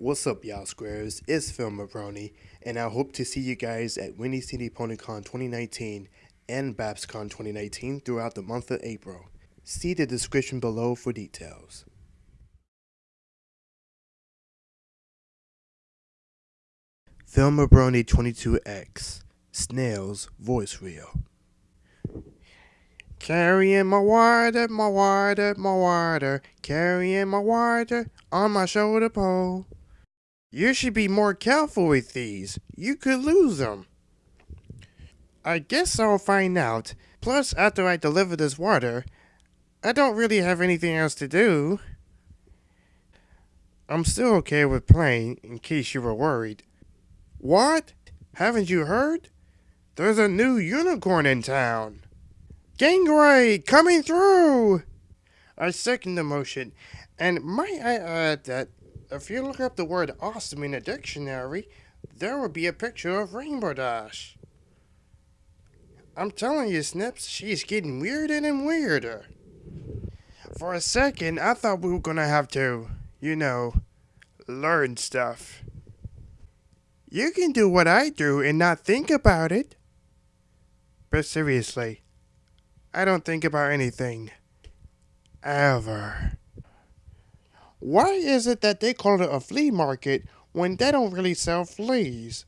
What's up, y'all squares? It's Phil Mabroni, and I hope to see you guys at Windy City PonyCon 2019 and BabsCon 2019 throughout the month of April. See the description below for details. Phil Mabroni 22X Snail's Voice Reel. Carrying my water, my water, my water, carrying my water on my shoulder pole. You should be more careful with these. You could lose them. I guess I'll find out. Plus, after I deliver this water, I don't really have anything else to do. I'm still okay with playing, in case you were worried. What? Haven't you heard? There's a new unicorn in town. Gangray, coming through! I second the motion, and might I add that if you look up the word awesome in a dictionary, there will be a picture of Rainbow Dash. I'm telling you, Snips, she's getting weirder and weirder. For a second, I thought we were gonna have to, you know, learn stuff. You can do what I do and not think about it. But seriously, I don't think about anything. Ever. Why is it that they call it a flea market when they don't really sell fleas?